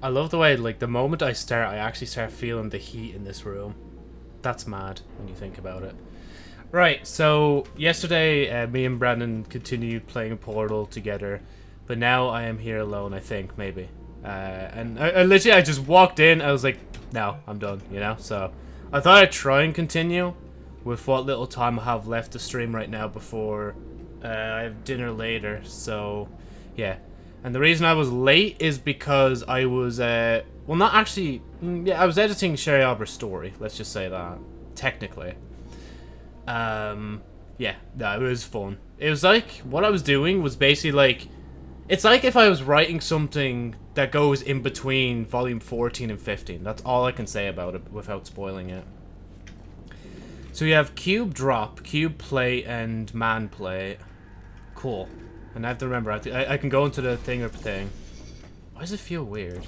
I love the way, like, the moment I start, I actually start feeling the heat in this room. That's mad when you think about it. Right, so yesterday uh, me and Brandon continued playing Portal together, but now I am here alone, I think, maybe. Uh, and I, I literally, I just walked in, I was like, no, I'm done, you know? So I thought I'd try and continue with what little time I have left to stream right now before uh, I have dinner later, so yeah. And the reason I was late is because I was, uh, well, not actually, mm, yeah, I was editing Sherry Albert's story, let's just say that, technically. Um, yeah, no, it was fun. It was like, what I was doing was basically like, it's like if I was writing something that goes in between volume 14 and 15. That's all I can say about it without spoiling it. So you have cube drop, cube play, and man play. Cool. And I have to remember, I, I, I can go into the thing or thing. Why does it feel weird?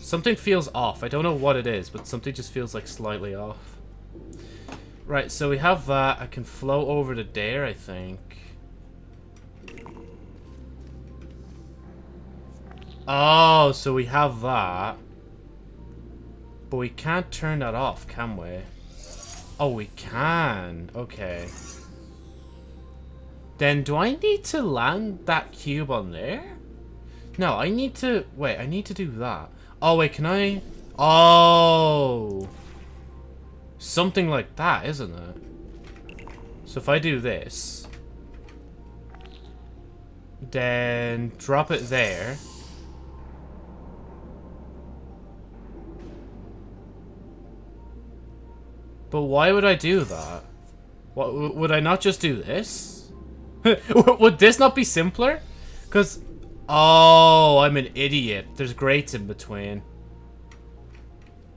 Something feels off. I don't know what it is, but something just feels like slightly off. Right, so we have that. I can flow over to there, I think. Oh, so we have that. But we can't turn that off, can we? Oh, we can. Okay. Then do I need to land that cube on there? No, I need to... Wait, I need to do that. Oh, wait, can I... Oh! Something like that, isn't it? So if I do this... Then drop it there. But why would I do that? What, would I not just do this? Would this not be simpler? Because... Oh, I'm an idiot. There's grates in between.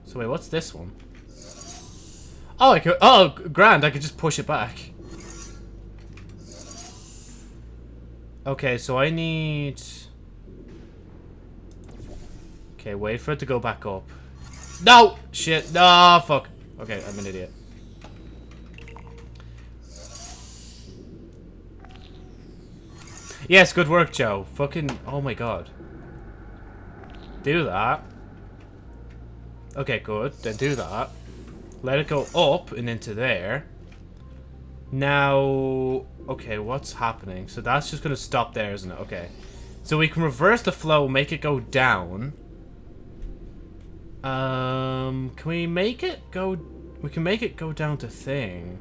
So wait, what's this one? Oh, I could... Oh, grand. I could just push it back. Okay, so I need... Okay, wait for it to go back up. No! Shit. No, fuck. Okay, I'm an idiot. Yes, good work, Joe. Fucking, oh my god. Do that. Okay, good. Then do that. Let it go up and into there. Now, okay, what's happening? So that's just going to stop there, isn't it? Okay. So we can reverse the flow, make it go down. Um, can we make it go... We can make it go down to thing.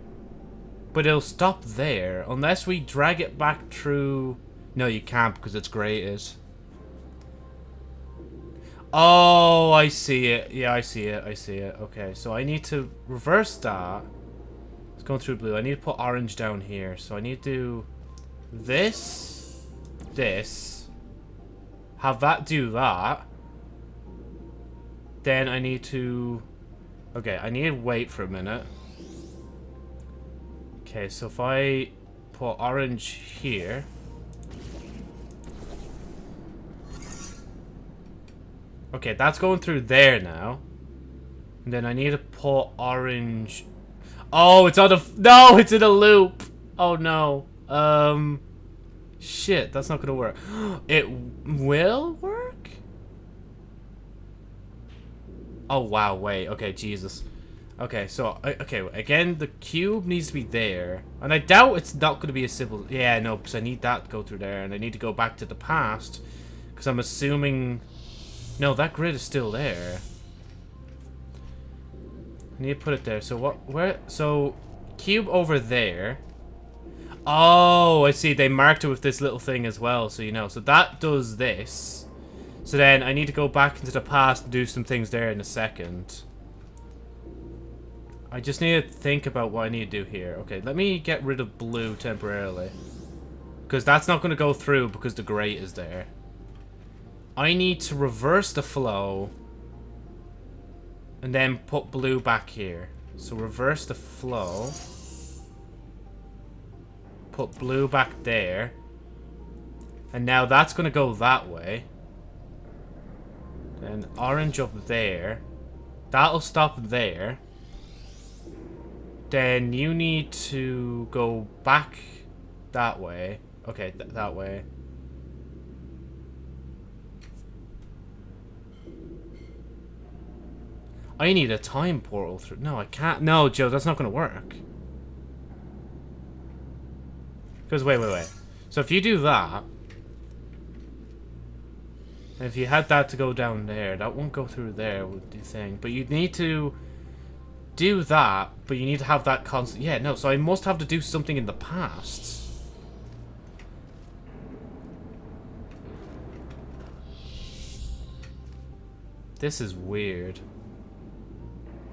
But it'll stop there, unless we drag it back through... No, you can't because it's grated. Oh, I see it. Yeah, I see it. I see it. Okay, so I need to reverse that. It's going through blue. I need to put orange down here. So I need to do this, this, have that do that. Then I need to... Okay, I need to wait for a minute. Okay, so if I put orange here... Okay, that's going through there now. And then I need to pull orange... Oh, it's on a... No, it's in a loop! Oh, no. Um... Shit, that's not gonna work. It will work? Oh, wow, wait. Okay, Jesus. Okay, so, okay, again, the cube needs to be there. And I doubt it's not going to be a simple... Yeah, no, because I need that to go through there. And I need to go back to the past. Because I'm assuming no, that grid is still there. I need to put it there. So what? Where? So cube over there. Oh, I see. They marked it with this little thing as well, so you know. So that does this. So then I need to go back into the past and do some things there in a second. I just need to think about what I need to do here. Okay, let me get rid of blue temporarily. Because that's not going to go through because the grate is there. I need to reverse the flow and then put blue back here. So reverse the flow. Put blue back there. And now that's going to go that way. Then orange up there. That'll stop there. Then you need to go back that way. Okay, th that way. I need a time portal through. No, I can't. No, Joe, that's not going to work. Because, wait, wait, wait. So if you do that... If you had that to go down there, that won't go through there would the thing. But you need to do that, but you need to have that constant... Yeah, no, so I must have to do something in the past. This is weird.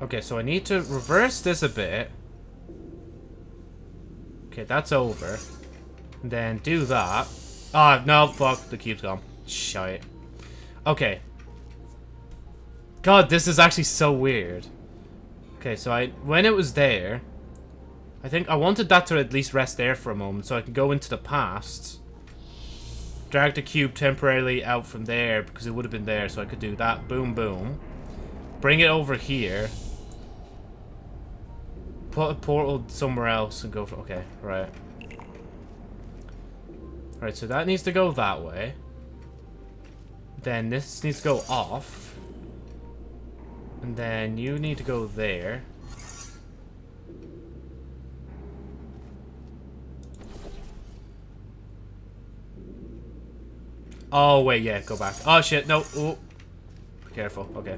Okay, so I need to reverse this a bit. Okay, that's over. And then do that. Ah, oh, no, fuck, the cube's gone. Shite. Okay. God, this is actually so weird. Okay, so I when it was there, I think I wanted that to at least rest there for a moment so I can go into the past. Drag the cube temporarily out from there because it would have been there so I could do that. Boom, boom. Bring it over here. Put a portal somewhere else and go for... Okay, right. Right, so that needs to go that way. Then this needs to go off. And then you need to go there. Oh, wait, yeah, go back. Oh, shit, no. Ooh. Be careful, okay.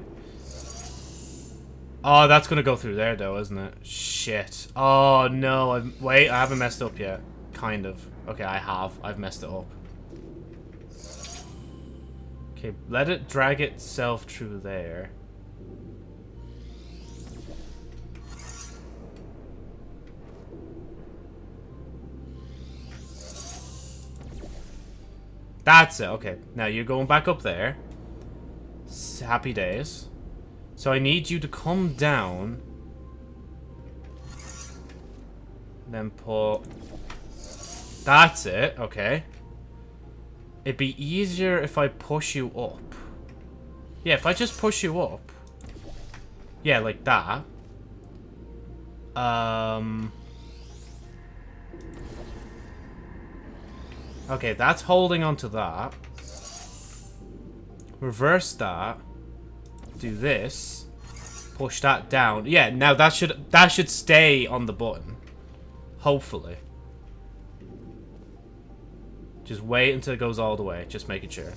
Oh, that's gonna go through there, though, isn't it? Shit. Oh, no. I've, wait, I haven't messed up yet. Kind of. Okay, I have. I've messed it up. Okay, let it drag itself through there. That's it. Okay. Now you're going back up there. Happy days. So I need you to come down. Then put... That's it. Okay. It'd be easier if I push you up. Yeah, if I just push you up. Yeah, like that. Um... Okay, that's holding onto that. Reverse that. Do this. Push that down. Yeah, now that should that should stay on the button. Hopefully. Just wait until it goes all the way. Just making sure.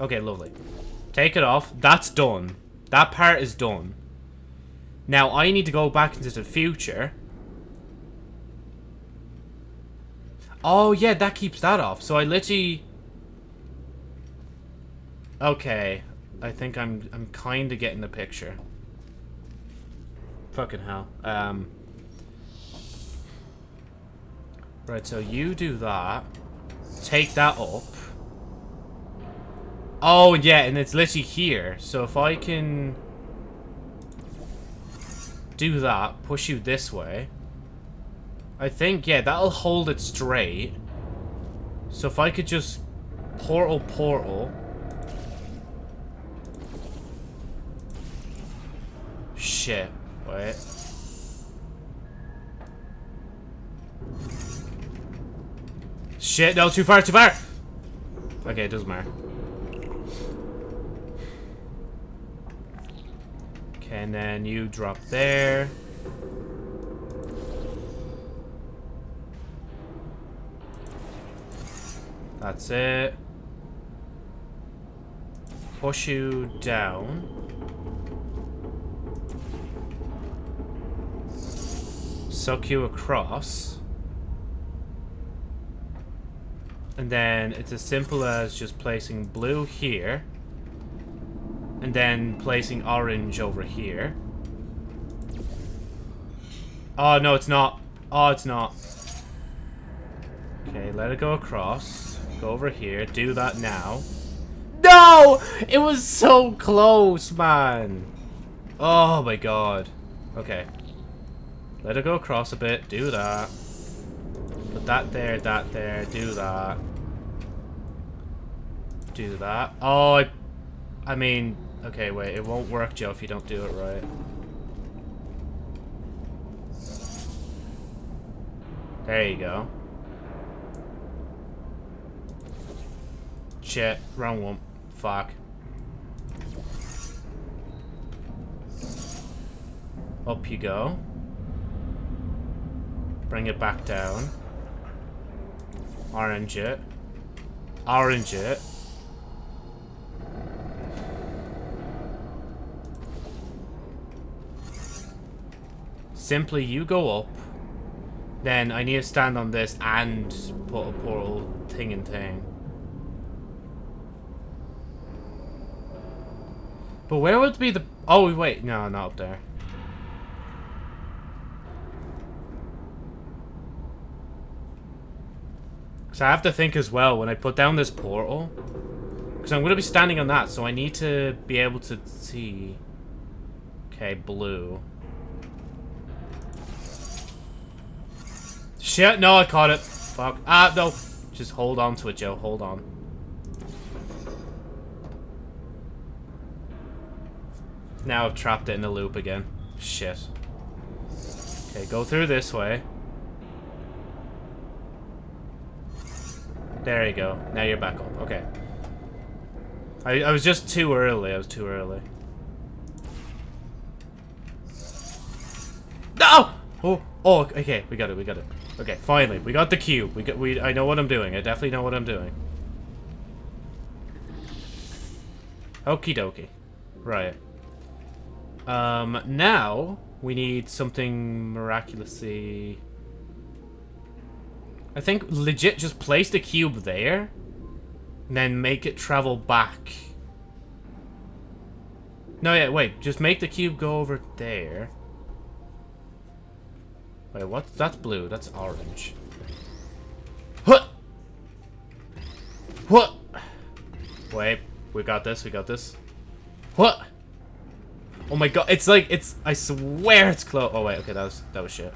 Okay, lovely. Take it off. That's done. That part is done. Now, I need to go back into the future Oh, yeah, that keeps that off. So I literally... Okay. I think I'm I'm kind of getting the picture. Fucking hell. Um... Right, so you do that. Take that up. Oh, yeah, and it's literally here. So if I can... Do that, push you this way. I think, yeah, that'll hold it straight. So if I could just portal portal. Shit. Wait. Shit, no, too far, too far! Okay, it doesn't matter. Okay, and then you drop there. That's it. Push you down. Suck you across. And then it's as simple as just placing blue here. And then placing orange over here. Oh, no, it's not. Oh, it's not. Okay, let it go across. Go over here. Do that now. No! It was so close, man. Oh, my God. Okay. Let it go across a bit. Do that. Put that there, that there. Do that. Do that. Oh, I, I mean... Okay, wait. It won't work, Joe, if you don't do it right. There you go. Shit, wrong one. Fuck. Up you go. Bring it back down. Orange it. Orange it. Simply you go up. Then I need to stand on this and put a portal thing and thing. But where would be the... Oh, wait. No, not up there. So I have to think as well when I put down this portal. Because I'm going to be standing on that, so I need to be able to see. Okay, blue. Shit, no, I caught it. Fuck. Ah, no. Just hold on to it, Joe. Hold on. Now I've trapped it in a loop again. Shit. Okay, go through this way. There you go. Now you're back up. Okay. I, I was just too early. I was too early. No! Oh, oh, okay. We got it. We got it. Okay, finally. We got the cube. We got we I know what I'm doing. I definitely know what I'm doing. Okie dokie. Right. Um, now we need something miraculously... I think legit just place the cube there and then make it travel back. No, yeah, wait. Just make the cube go over there. Wait, what? That's blue. That's orange. What? What? Wait, we got this. We got this. What? Oh my god, it's like, it's, I swear it's close. Oh wait, okay, that was, that was shit.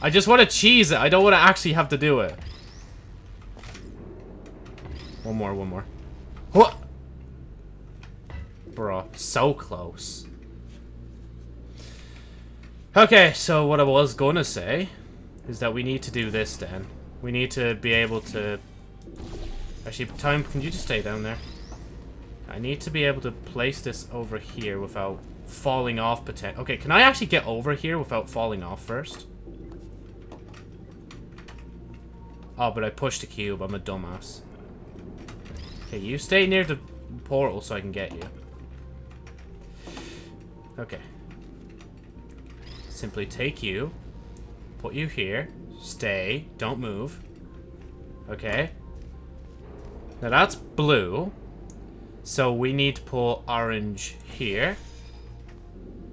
I just want to cheese it. I don't want to actually have to do it. One more, one more. What? Bro, so close. Okay, so what I was going to say is that we need to do this then. We need to be able to... Actually, time, can you just stay down there? I need to be able to place this over here without falling off potential. Okay, can I actually get over here without falling off first? Oh, but I pushed the cube. I'm a dumbass. Okay, you stay near the portal so I can get you. Okay. Simply take you, put you here, stay, don't move. Okay. Now that's blue. So we need to pull orange here.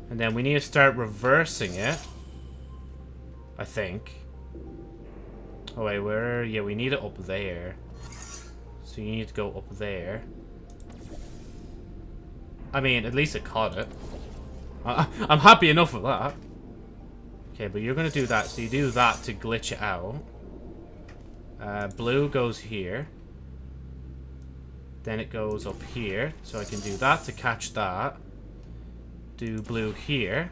And then we need to start reversing it. I think. Oh wait, where? Yeah, we need it up there. So you need to go up there. I mean, at least it caught it. I, I'm happy enough with that. Okay, but you're going to do that. So you do that to glitch it out. Uh, blue goes here. Then it goes up here. So I can do that to catch that. Do blue here.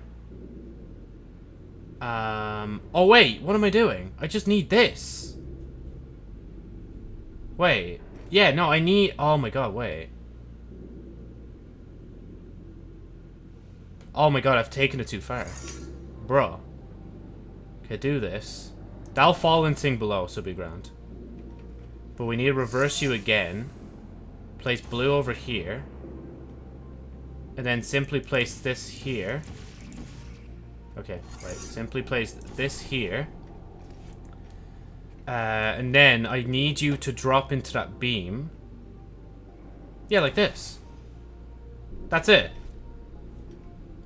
Um, oh wait, what am I doing? I just need this. Wait. Yeah, no, I need... Oh my god, wait. Oh my god, I've taken it too far. Bro. Okay, do this. That'll fall and thing below, so be grand. But we need to reverse you again place blue over here. And then simply place this here. Okay, right. Simply place this here. Uh, and then I need you to drop into that beam. Yeah, like this. That's it.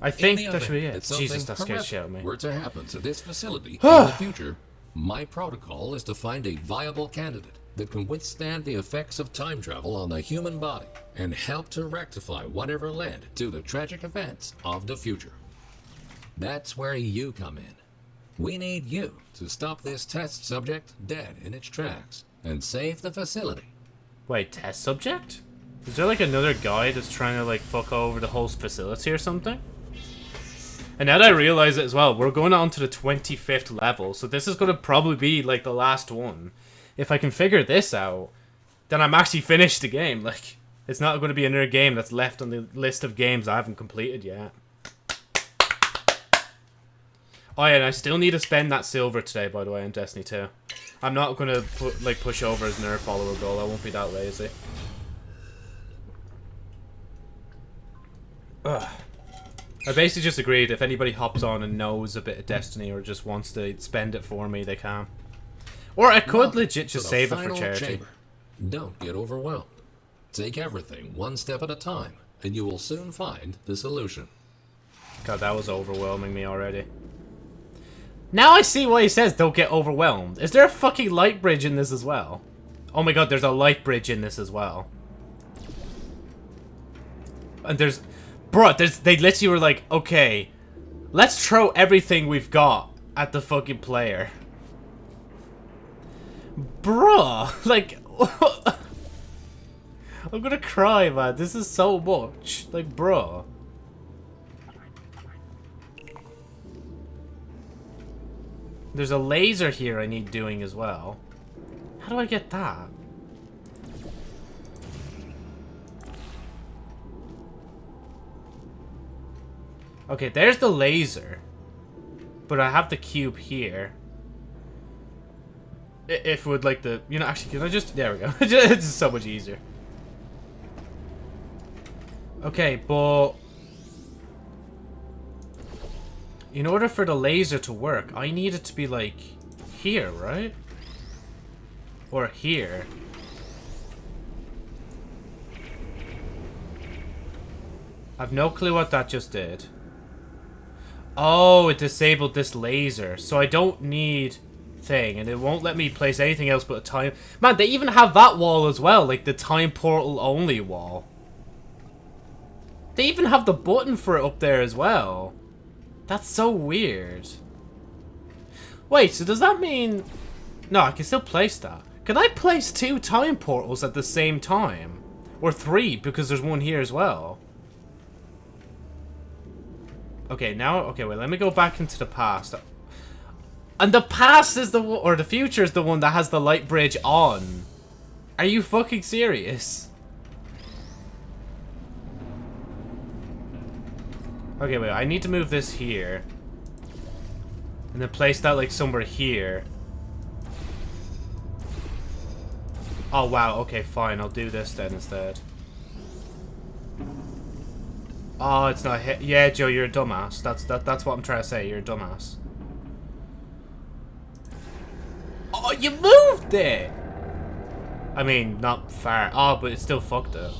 I think that should be it. Jesus, that scared shit out of me. Were to happen to this facility in the future, my protocol is to find a viable candidate that can withstand the effects of time travel on the human body and help to rectify whatever led to the tragic events of the future. That's where you come in. We need you to stop this test subject dead in its tracks and save the facility. Wait, test subject? Is there like another guy that's trying to like fuck over the whole facility or something? And now that I realize it as well, we're going on to the 25th level, so this is going to probably be like the last one if I can figure this out, then I'm actually finished the game. Like, It's not going to be another game that's left on the list of games I haven't completed yet. Oh yeah, and I still need to spend that silver today, by the way, in Destiny 2. I'm not going to put like push over as another follower goal. I won't be that lazy. Ugh. I basically just agreed if anybody hops on and knows a bit of Destiny or just wants to spend it for me, they can. Or I could Welcome legit just save it for final charity. chamber. Don't get overwhelmed. Take everything one step at a time, and you will soon find the solution. God, that was overwhelming me already. Now I see why he says don't get overwhelmed. Is there a fucking light bridge in this as well? Oh my god, there's a light bridge in this as well. And there's... Bro, there's, they literally were like, okay, let's throw everything we've got at the fucking player. Bruh, like... I'm gonna cry, man. This is so much. Like, bruh. There's a laser here I need doing as well. How do I get that? Okay, there's the laser. But I have the cube here. If would like the... You know, actually, can I just... There we go. it's so much easier. Okay, but... In order for the laser to work, I need it to be, like, here, right? Or here. I've no clue what that just did. Oh, it disabled this laser. So I don't need thing. And it won't let me place anything else but a time... Man, they even have that wall as well. Like, the time portal only wall. They even have the button for it up there as well. That's so weird. Wait, so does that mean... No, I can still place that. Can I place two time portals at the same time? Or three, because there's one here as well. Okay, now... Okay, wait, let me go back into the past. And the past is the. Or the future is the one that has the light bridge on. Are you fucking serious? Okay, wait, I need to move this here. And then place that, like, somewhere here. Oh, wow, okay, fine, I'll do this then instead. Oh, it's not hit. Yeah, Joe, you're a dumbass. That's that. That's what I'm trying to say. You're a dumbass. Oh, you moved it! I mean, not far. Oh, but it's still fucked up.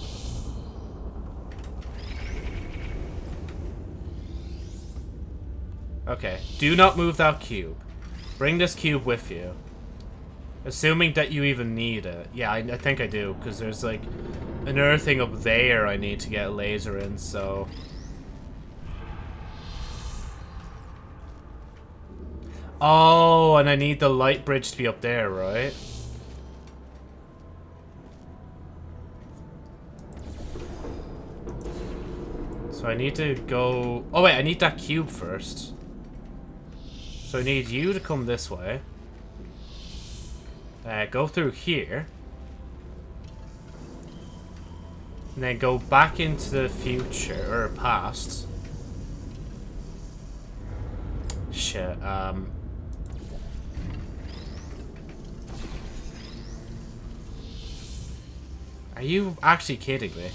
Okay. Do not move that cube. Bring this cube with you. Assuming that you even need it. Yeah, I, I think I do, because there's, like, another thing up there I need to get laser in, so... Oh, and I need the light bridge to be up there, right? So I need to go... Oh wait, I need that cube first. So I need you to come this way. Uh, go through here. And then go back into the future, or past. Shit, um... Are you actually kidding me?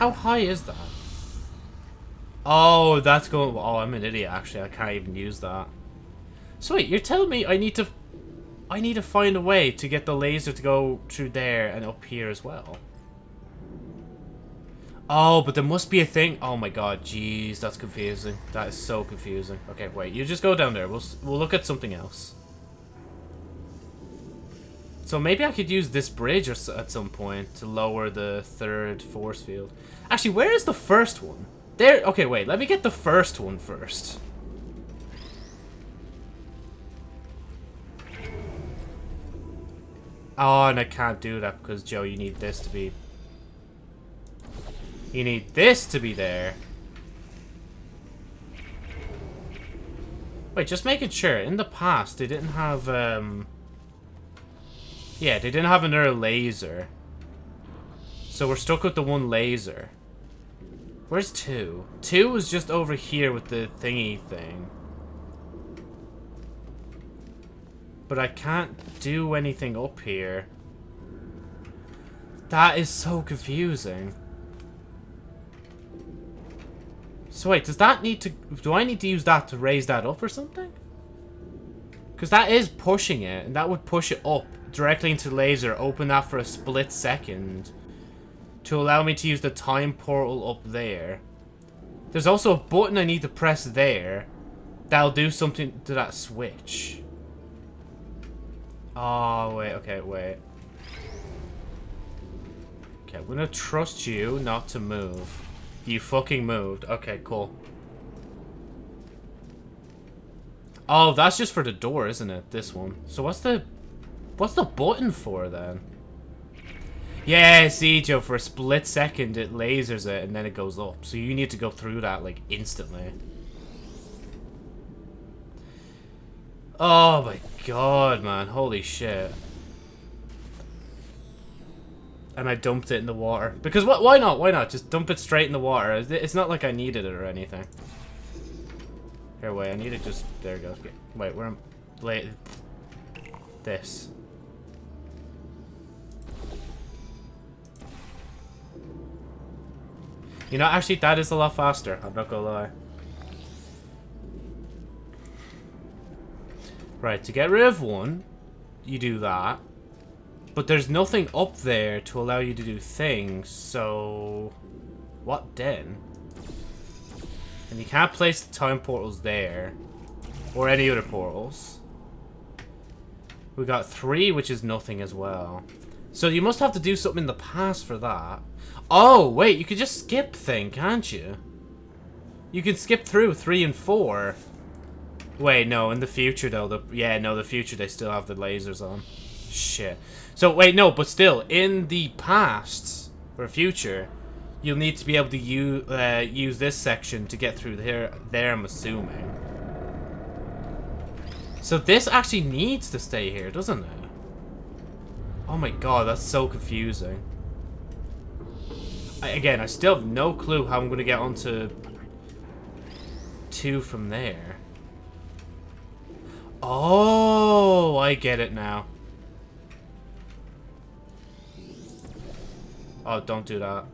How high is that? Oh, that's going... Oh, I'm an idiot, actually. I can't even use that. So wait, you're telling me I need to... I need to find a way to get the laser to go through there and up here as well. Oh, but there must be a thing... Oh my god, jeez, that's confusing. That is so confusing. Okay, wait, you just go down there. We'll, we'll look at something else. So maybe I could use this bridge or at some point to lower the third force field. Actually, where is the first one? There. Okay, wait. Let me get the first one first. Oh, and I can't do that because, Joe, you need this to be... You need this to be there. Wait, just making sure. In the past, they didn't have, um... Yeah, they didn't have another laser. So we're stuck with the one laser. Where's two? Two was just over here with the thingy thing. But I can't do anything up here. That is so confusing. So wait, does that need to... Do I need to use that to raise that up or something? Because that is pushing it, and that would push it up directly into laser, open that for a split second to allow me to use the time portal up there. There's also a button I need to press there that'll do something to that switch. Oh, wait, okay, wait. Okay, I'm gonna trust you not to move. You fucking moved. Okay, cool. Oh, that's just for the door, isn't it? This one. So what's the... What's the button for, then? Yeah, see, Joe, for a split second, it lasers it, and then it goes up. So you need to go through that, like, instantly. Oh my god, man. Holy shit. And I dumped it in the water. Because what? why not? Why not? Just dump it straight in the water. It's not like I needed it or anything. Here, wait. I need to just... There it goes. Wait, where am... This. You know, actually, that is a lot faster. I'm not gonna lie. Right, to get rid of one, you do that. But there's nothing up there to allow you to do things, so... What then? And you can't place the time portals there. Or any other portals. We got three, which is nothing as well. So you must have to do something in the past for that. Oh, wait, you could just skip thing, can't you? You can skip through 3 and 4. Wait, no, in the future, though. The, yeah, no, the future, they still have the lasers on. Shit. So, wait, no, but still, in the past, or future, you'll need to be able to use, uh, use this section to get through there, there, I'm assuming. So this actually needs to stay here, doesn't it? Oh my god, that's so confusing. I, again, I still have no clue how I'm going to get onto two from there. Oh, I get it now. Oh, don't do that.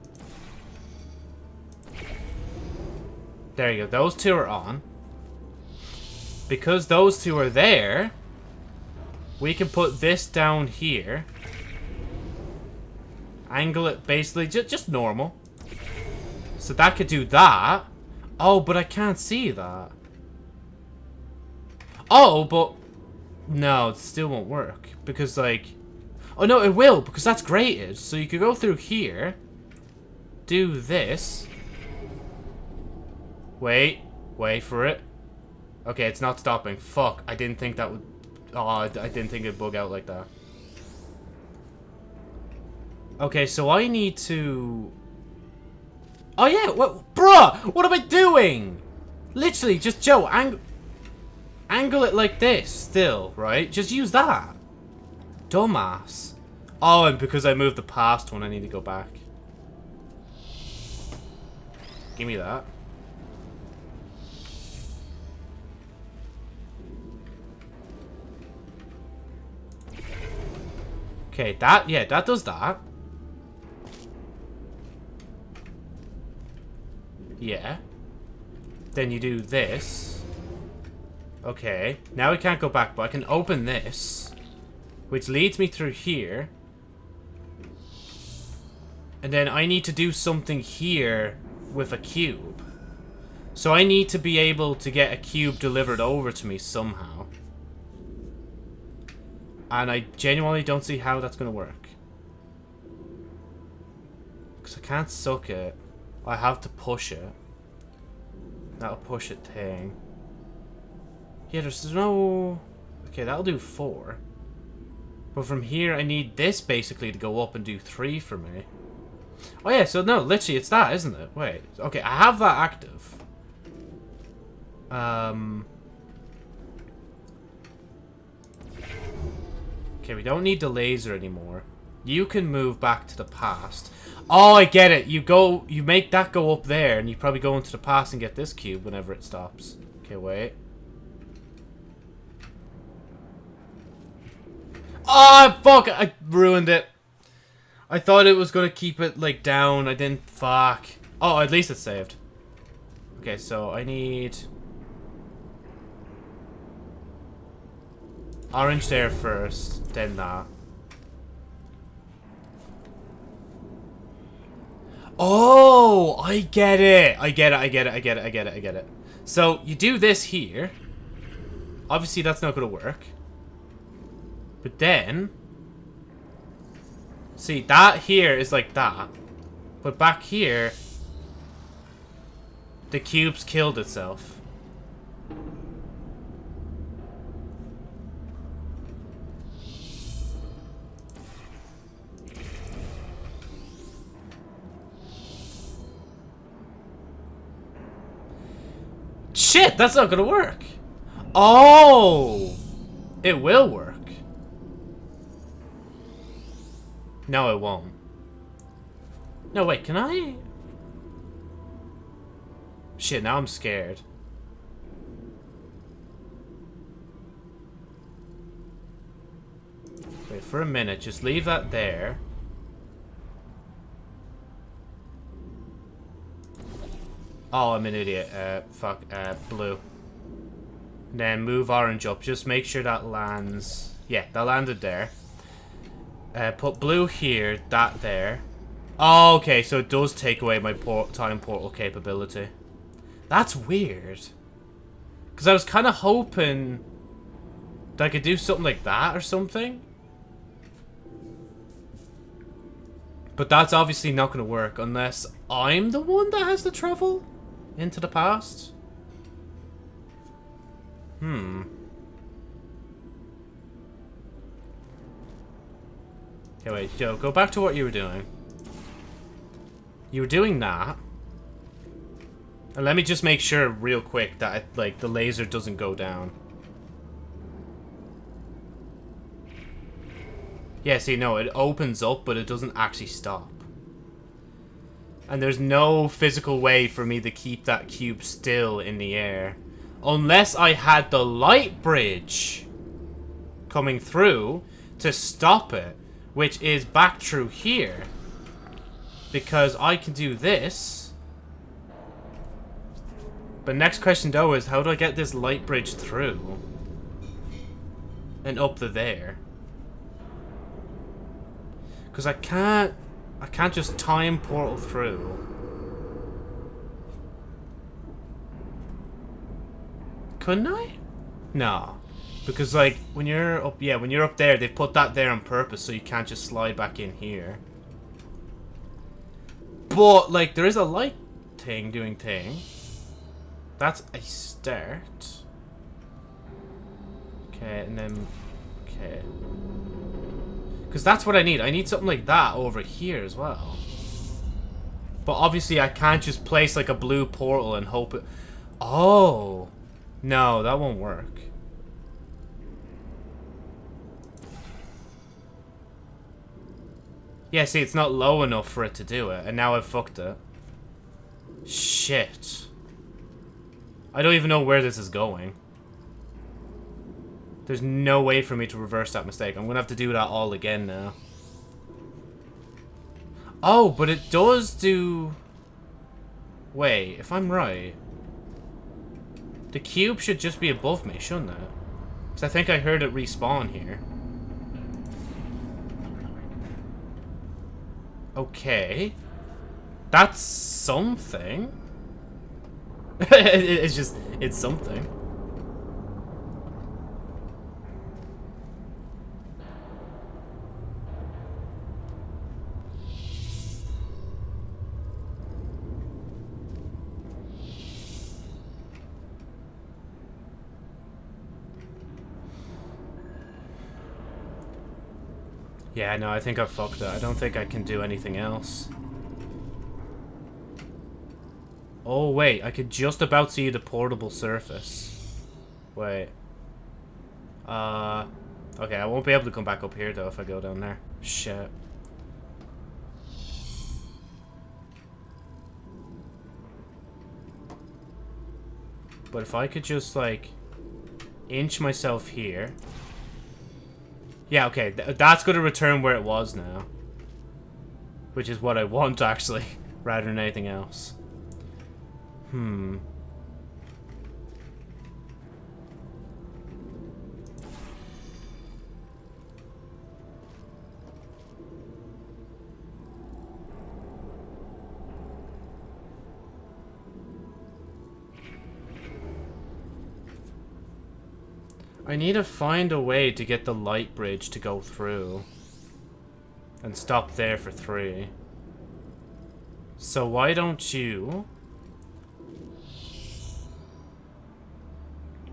There you go. Those two are on. Because those two are there, we can put this down here. Angle it basically just, just normal. So that could do that. Oh, but I can't see that. Oh, but... No, it still won't work. Because, like... Oh, no, it will, because that's grated. So you could go through here. Do this. Wait. Wait for it. Okay, it's not stopping. Fuck, I didn't think that would... Oh, I didn't think it'd bug out like that. Okay, so I need to... Oh yeah, what, bruh, what am I doing? Literally, just Joe, ang angle it like this still, right? Just use that. Dumbass. Oh, and because I moved the past one, I need to go back. Give me that. Okay, that, yeah, that does that. Yeah. Then you do this. Okay. Now we can't go back, but I can open this. Which leads me through here. And then I need to do something here with a cube. So I need to be able to get a cube delivered over to me somehow. And I genuinely don't see how that's going to work. Because I can't suck it. I have to push it. That'll push it thing. Yeah, there's no... Okay, that'll do four. But from here, I need this basically to go up and do three for me. Oh yeah, so no, literally it's that, isn't it? Wait, okay, I have that active. Um... Okay, we don't need the laser anymore. You can move back to the past. Oh, I get it. You go, you make that go up there, and you probably go into the past and get this cube whenever it stops. Okay, wait. Oh, fuck! I ruined it. I thought it was gonna keep it, like, down. I didn't. Fuck. Oh, at least it's saved. Okay, so I need... Orange there first, then that. Oh, I get it. I get it, I get it, I get it, I get it, I get it. So, you do this here. Obviously, that's not going to work. But then... See, that here is like that. But back here... The cube's killed itself. Shit, that's not gonna work. Oh! It will work. No, it won't. No, wait, can I? Shit, now I'm scared. Wait, for a minute, just leave that there. Oh, I'm an idiot. Uh, fuck, uh, blue. then move orange up. Just make sure that lands... Yeah, that landed there. Uh, put blue here, that there. Oh, okay, so it does take away my port time portal capability. That's weird. Because I was kind of hoping that I could do something like that or something. But that's obviously not going to work unless I'm the one that has to travel into the past. Hmm. Okay, wait, Joe, go back to what you were doing. You were doing that. And let me just make sure real quick that, it, like, the laser doesn't go down. Yeah, see, no, it opens up, but it doesn't actually stop. And there's no physical way for me to keep that cube still in the air. Unless I had the light bridge coming through to stop it, which is back through here. Because I can do this but next question though is how do I get this light bridge through? And up the there? Because I can't... I can't just time portal through. Couldn't I? No. Because, like, when you're up... Yeah, when you're up there, they put that there on purpose so you can't just slide back in here. But, like, there is a light thing doing thing. That's a start. Okay, and then... Okay. Because that's what I need. I need something like that over here as well. But obviously I can't just place like a blue portal and hope it... Oh! No, that won't work. Yeah, see, it's not low enough for it to do it, and now I've fucked it. Shit. I don't even know where this is going. There's no way for me to reverse that mistake. I'm going to have to do that all again now. Oh, but it does do... Wait, if I'm right... The cube should just be above me, shouldn't it? Because I think I heard it respawn here. Okay. That's something. it's just, it's something. Yeah, no, I think I fucked it. I don't think I can do anything else. Oh, wait. I could just about see the portable surface. Wait. Uh... Okay, I won't be able to come back up here, though, if I go down there. Shit. But if I could just, like, inch myself here. Yeah, okay, th that's going to return where it was now. Which is what I want, actually, rather than anything else. Hmm. I need to find a way to get the light bridge to go through. And stop there for three. So why don't you...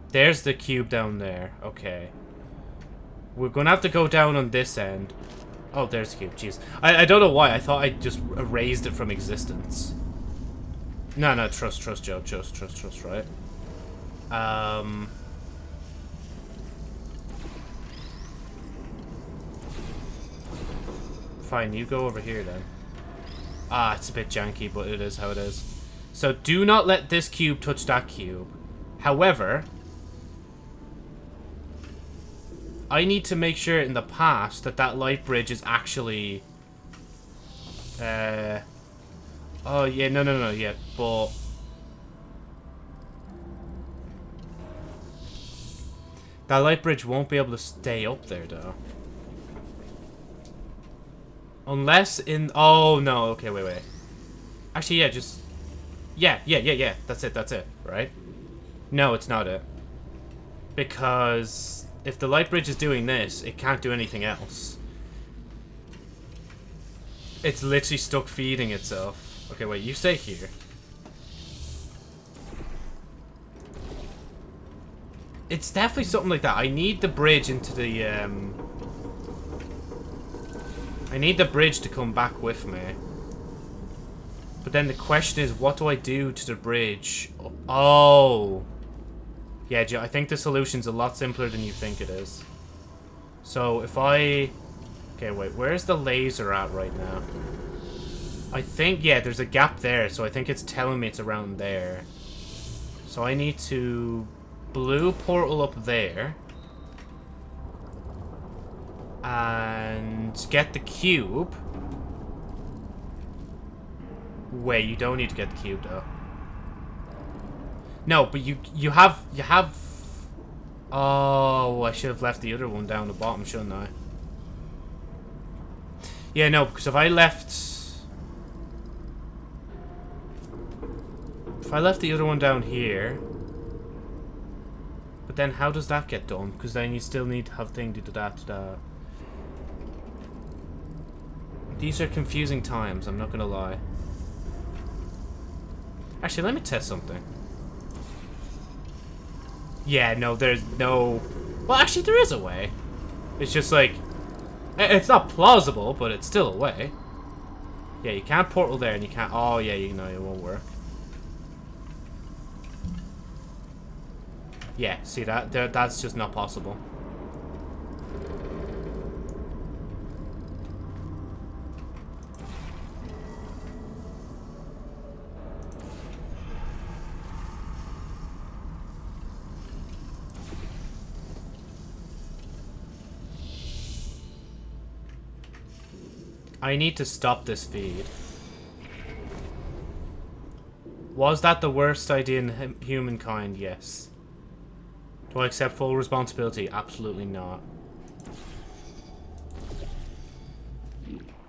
There's the cube down there. Okay. We're to have to go down on this end. Oh, there's the cube. Jeez. I, I don't know why. I thought I just erased it from existence. No, no. Trust, trust, Joe. Trust, trust, trust, right? Um... Fine, you go over here then. Ah, it's a bit janky, but it is how it is. So do not let this cube touch that cube. However, I need to make sure in the past that that light bridge is actually... Uh... Oh, yeah, no, no, no, yeah, but... That light bridge won't be able to stay up there, though. Unless in... Oh, no. Okay, wait, wait. Actually, yeah, just... Yeah, yeah, yeah, yeah. That's it, that's it, right? No, it's not it. Because if the light bridge is doing this, it can't do anything else. It's literally stuck feeding itself. Okay, wait, you stay here. It's definitely something like that. I need the bridge into the, um... I need the bridge to come back with me. But then the question is, what do I do to the bridge? Oh. Yeah, I think the solution's a lot simpler than you think it is. So if I... Okay, wait, where's the laser at right now? I think, yeah, there's a gap there, so I think it's telling me it's around there. So I need to blue portal up there and get the cube. Wait, you don't need to get the cube though. No, but you you have you have. Oh, I should have left the other one down the bottom, shouldn't I? Yeah, no, because if I left, if I left the other one down here, but then how does that get done? Because then you still need to have thing to do that to that. These are confusing times, I'm not gonna lie. Actually, let me test something. Yeah, no, there's no... Well, actually, there is a way. It's just like... Eh, it's not plausible, but it's still a way. Yeah, you can't portal there, and you can't... Oh, yeah, you know, it won't work. Yeah, see that? That's just not possible. I need to stop this feed. Was that the worst idea in humankind? Yes. Do I accept full responsibility? Absolutely not.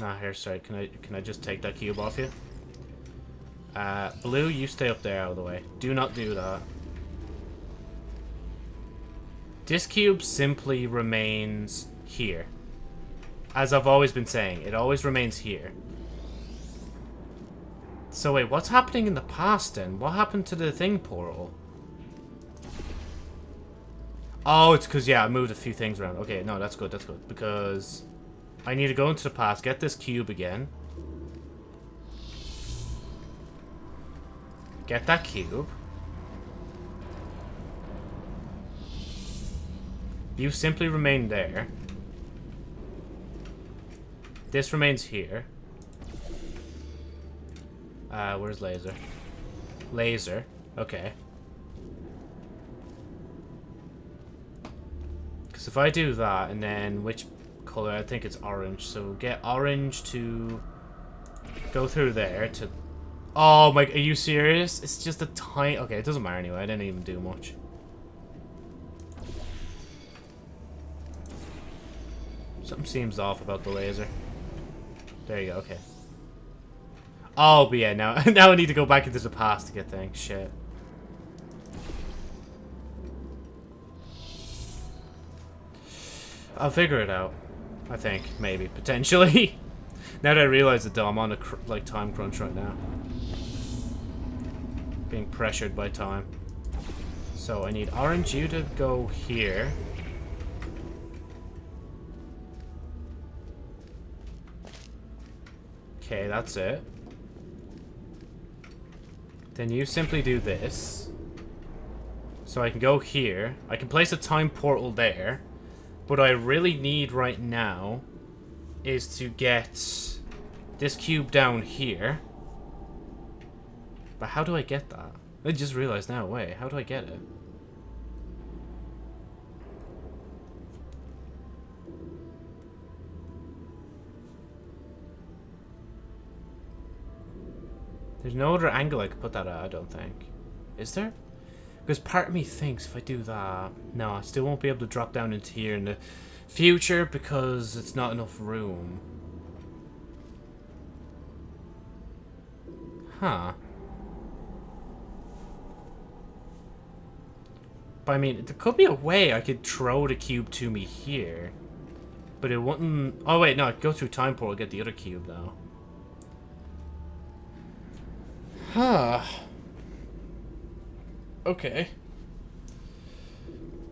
Nah, here, sorry. Can I can I just take that cube off you? Uh, blue, you stay up there out of the way. Do not do that. This cube simply remains here. As I've always been saying, it always remains here. So wait, what's happening in the past then? What happened to the thing portal? Oh, it's because, yeah, I moved a few things around. Okay, no, that's good, that's good. Because I need to go into the past, get this cube again. Get that cube. You simply remain there. This remains here. Uh, where's laser? Laser. Okay. Because if I do that, and then which color? I think it's orange. So get orange to go through there to... Oh my... Are you serious? It's just a tiny... Okay, it doesn't matter anyway. I didn't even do much. Something seems off about the laser. There you go, okay. Oh, but yeah, now, now I need to go back into the past to get things. Shit. I'll figure it out. I think, maybe, potentially. now that I realize that though, I'm on a like time crunch right now. Being pressured by time. So I need orange you to go here. Okay, that's it. Then you simply do this. So I can go here. I can place a time portal there. What I really need right now is to get this cube down here. But how do I get that? I just realized now, wait, how do I get it? There's no other angle I could put that at, I don't think. Is there? Because part of me thinks if I do that... No, I still won't be able to drop down into here in the future because it's not enough room. Huh. But I mean, there could be a way I could throw the cube to me here. But it wouldn't... Oh wait, no, I'd go through time portal get the other cube though. Huh. Okay.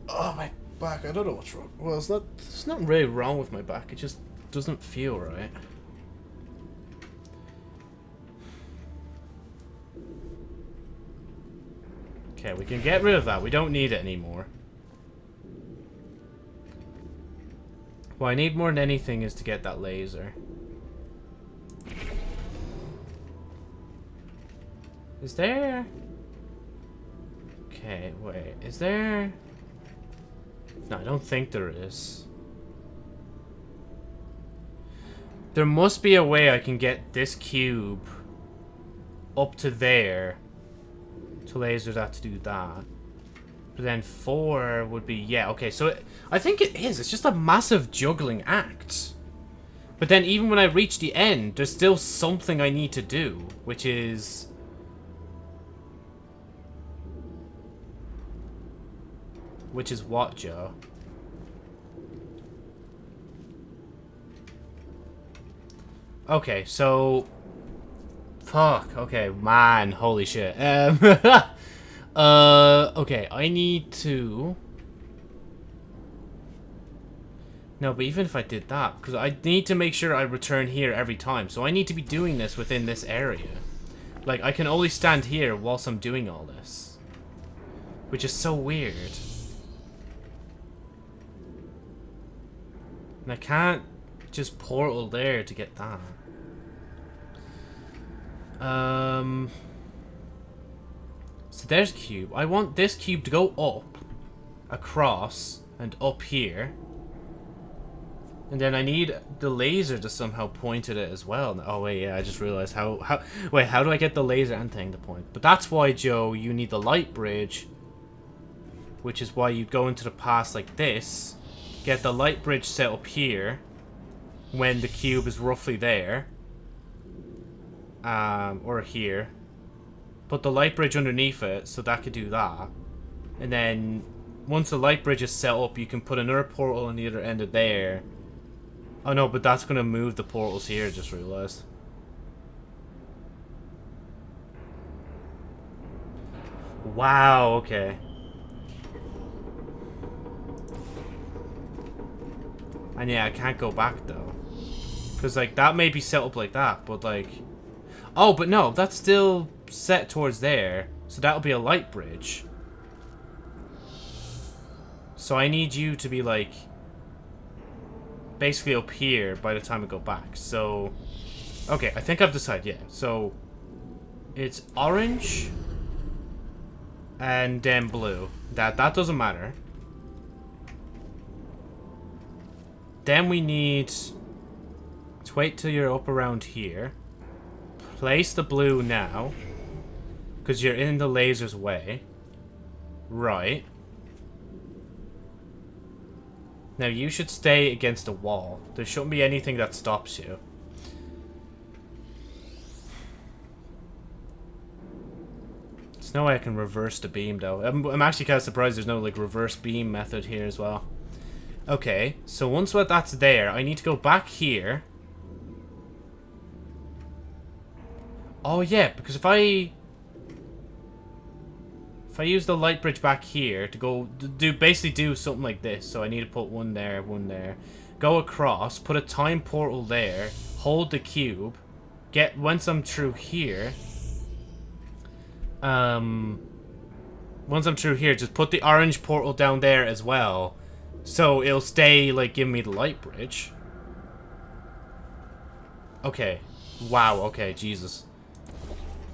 Oh, my back. I don't know what's wrong. Well, it's not, there's nothing really wrong with my back. It just doesn't feel right. Okay, we can get rid of that. We don't need it anymore. What I need more than anything is to get that laser. Is there... Okay, wait. Is there... No, I don't think there is. There must be a way I can get this cube up to there to laser that to do that. But then four would be... Yeah, okay, so it, I think it is. It's just a massive juggling act. But then even when I reach the end, there's still something I need to do, which is Which is what, Joe? Okay, so... Fuck, okay, man, holy shit. Um, uh, okay, I need to... No, but even if I did that, because I need to make sure I return here every time, so I need to be doing this within this area. Like, I can only stand here whilst I'm doing all this. Which is so weird. And I can't just portal there to get that. Um... So there's cube. I want this cube to go up, across, and up here. And then I need the laser to somehow point at it as well. Oh wait, yeah, I just realized how how wait, how do I get the laser and thing to point? But that's why, Joe, you need the light bridge. Which is why you go into the past like this get the light bridge set up here when the cube is roughly there. Um, or here. Put the light bridge underneath it, so that could do that. And then, once the light bridge is set up, you can put another portal on the other end of there. Oh no, but that's going to move the portals here, just realized. Wow, okay. And yeah, I can't go back though. Because like that may be set up like that, but like... Oh, but no, that's still set towards there. So that'll be a light bridge. So I need you to be like basically up here by the time I go back. So okay, I think I've decided. Yeah. So it's orange and then blue. That that doesn't matter. Then we need to wait till you're up around here. Place the blue now. Because you're in the laser's way. Right. Now you should stay against the wall. There shouldn't be anything that stops you. There's no way I can reverse the beam though. I'm, I'm actually kind of surprised there's no like reverse beam method here as well. Okay, so once what that's there, I need to go back here. Oh yeah, because if I if I use the light bridge back here to go do basically do something like this, so I need to put one there, one there, go across, put a time portal there, hold the cube, get once I'm through here. Um, once I'm through here, just put the orange portal down there as well, so it'll stay like give me the light bridge. Okay, wow. Okay, Jesus.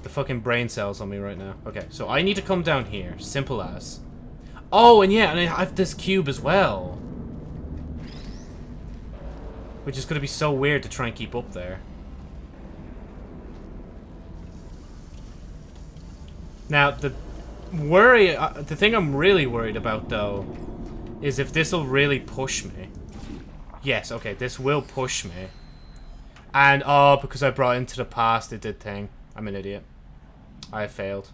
The fucking brain cells on me right now. Okay, so I need to come down here. Simple as. Oh, and yeah, and I have this cube as well. Which is going to be so weird to try and keep up there. Now, the worry... Uh, the thing I'm really worried about, though, is if this will really push me. Yes, okay, this will push me. And, oh, because I brought into the past, it did thing. I'm an idiot. I failed.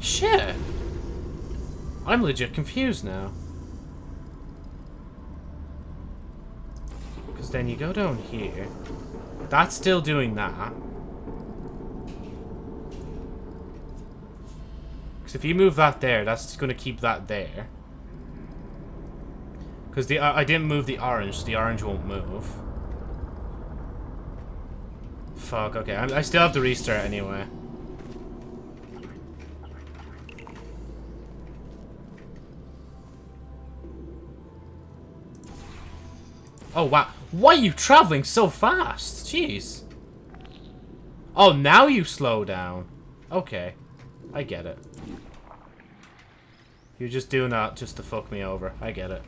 Shit. I'm legit confused now. Because then you go down here. That's still doing that. Because if you move that there, that's going to keep that there. Because the uh, I didn't move the orange, so the orange won't move. Fuck, okay. I, I still have to restart anyway. Oh, wow. Why are you traveling so fast? Jeez. Oh, now you slow down. Okay. I get it. You're just doing that just to fuck me over. I get it.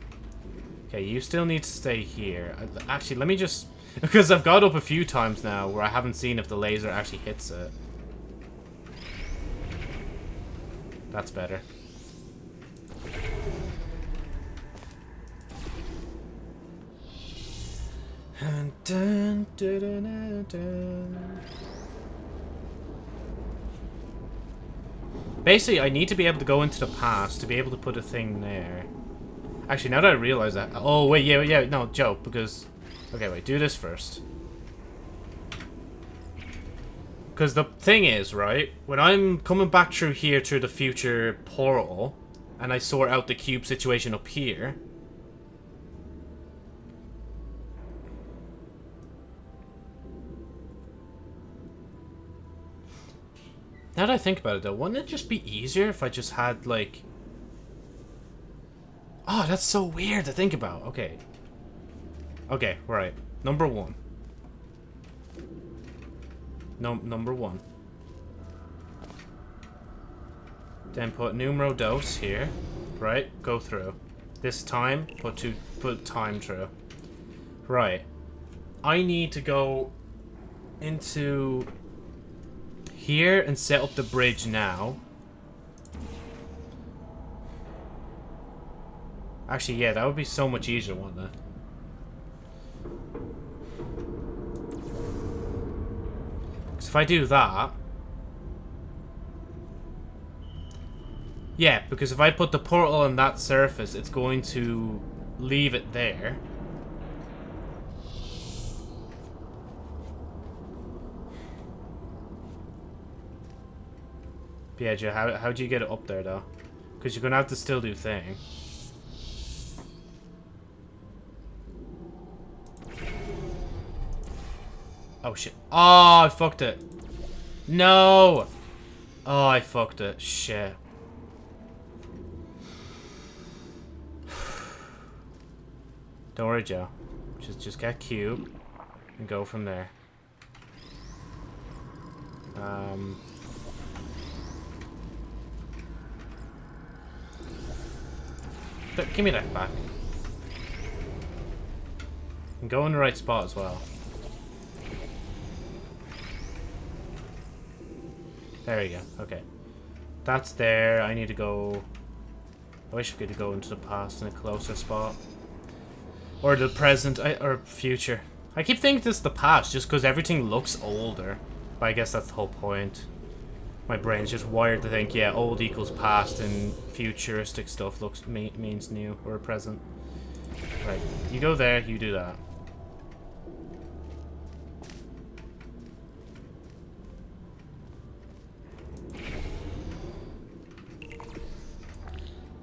Okay, you still need to stay here. Actually, let me just because I've got up a few times now where I haven't seen if the laser actually hits it. That's better. Dun, dun, dun, Basically, I need to be able to go into the past to be able to put a thing there. Actually, now that I realize that... Oh, wait, yeah, yeah, no, joke, because Okay, wait, do this first. Because the thing is, right, when I'm coming back through here through the future portal, and I sort out the cube situation up here... Now that I think about it, though, wouldn't it just be easier if I just had, like... Oh, that's so weird to think about. Okay, Okay, right. Number one. No, number one. Then put numero dos here. Right, go through. This time, put to put time through. Right. I need to go into here and set up the bridge now. Actually, yeah, that would be so much easier, wouldn't it? Because if I do that... Yeah, because if I put the portal on that surface, it's going to leave it there. Piaggio, how, how'd you get it up there, though? Because you're going to have to still do thing. Oh, shit. Oh, I fucked it. No! Oh, I fucked it. Shit. Don't worry, Joe. Just, just get cute and go from there. Um... give me that back. And go in the right spot as well. There we go. Okay. That's there. I need to go... I wish I could go into the past in a closer spot. Or the present, I, or future. I keep thinking this is the past just because everything looks older. But I guess that's the whole point. My brain's just wired to think, yeah, old equals past and futuristic stuff looks means new or present. Right, you go there, you do that.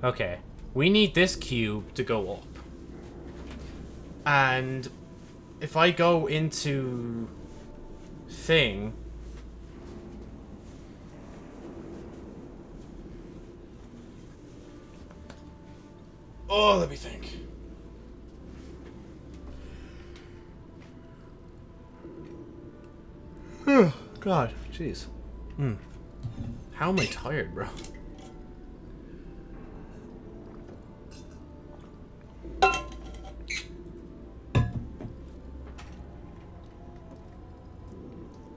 Okay. We need this cube to go up. And if I go into thing Oh, let me think. God. Jeez. Hmm. How am I tired, bro?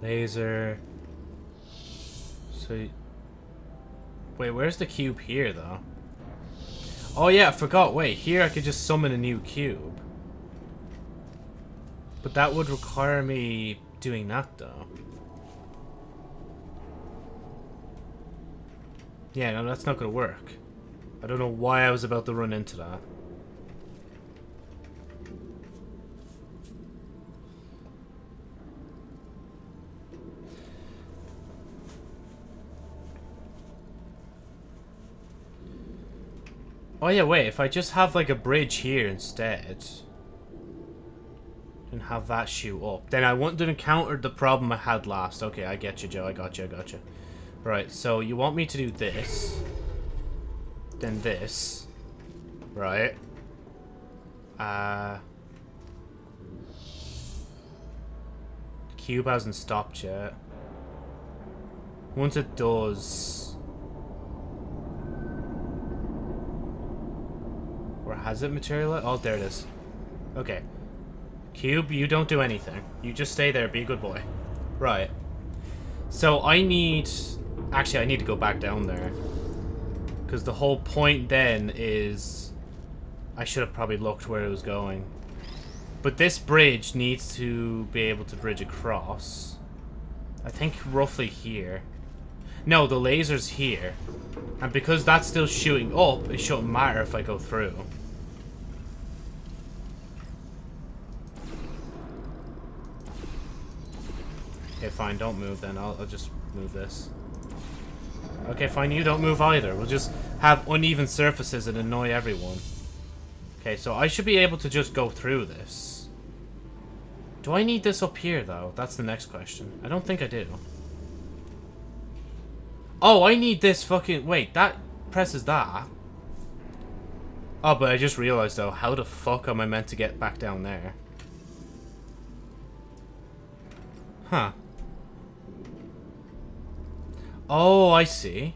Laser. So... Wait, where's the cube here, though? Oh yeah, I forgot. Wait, here I could just summon a new cube. But that would require me doing that, though. Yeah, no, that's not going to work. I don't know why I was about to run into that. Oh yeah, wait, if I just have like a bridge here instead and have that shoot up, then I wouldn't have encountered the problem I had last. Okay, I get you, Joe. I got you, I got you. Right, so you want me to do this, then this, right? Uh, cube hasn't stopped yet. Once it does... Or has it materialized? Oh, there it is. Okay. Cube, you don't do anything. You just stay there, be a good boy. Right. So I need... Actually, I need to go back down there. Because the whole point then is... I should have probably looked where it was going. But this bridge needs to be able to bridge across. I think roughly here. No, the laser's here. And because that's still shooting up, it shouldn't matter if I go through. Okay, fine, don't move then. I'll, I'll just move this. Okay, fine, you don't move either. We'll just have uneven surfaces and annoy everyone. Okay, so I should be able to just go through this. Do I need this up here, though? That's the next question. I don't think I do. Oh, I need this fucking... Wait, that presses that. Oh, but I just realized, though, how the fuck am I meant to get back down there? Huh. Oh, I see.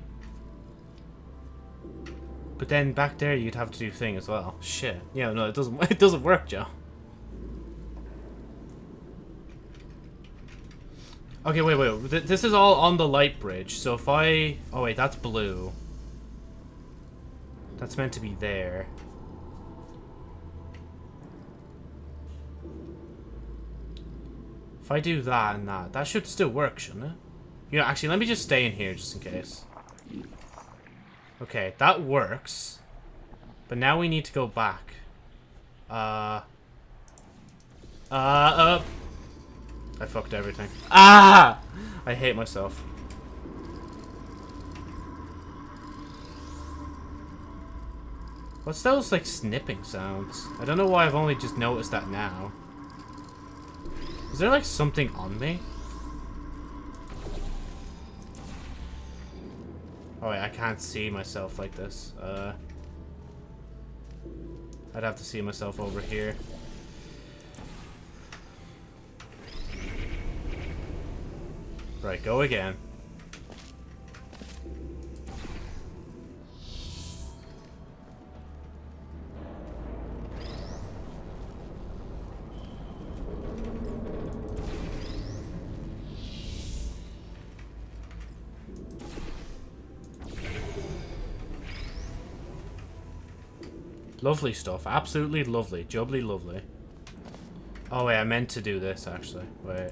But then back there you'd have to do thing as well. Shit. Yeah, no, it doesn't it doesn't work, Joe. Okay, wait, wait. This is all on the light bridge. So if I... Oh, wait, that's blue. That's meant to be there. If I do that and that, that should still work, shouldn't it? You know, actually, let me just stay in here just in case. Okay, that works. But now we need to go back. Uh... Uh, uh... I fucked everything. Ah! I hate myself. What's those, like, snipping sounds? I don't know why I've only just noticed that now. Is there, like, something on me? Oh wait, I can't see myself like this. Uh, I'd have to see myself over here. Right, go again. Lovely stuff. Absolutely lovely. Jubbly lovely. Oh, wait, I meant to do this, actually. Wait.